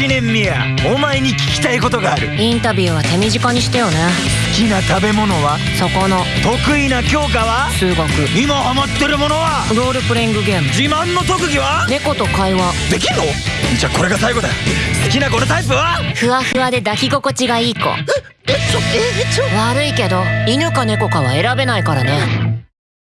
知念宮お前に聞きたいことがある。インタビューは手短にしてよね。好きな食べ物は？そこの。得意な教科は？数学。今ハマってるものは？ロールプレイングゲーム。自慢の特技は？猫と会話。できんの？じゃあこれが最後だ。好きな子のタイプは？ふわふわで抱き心地がいい子。えちょえちょ。悪いけど犬か猫かは選べないからね。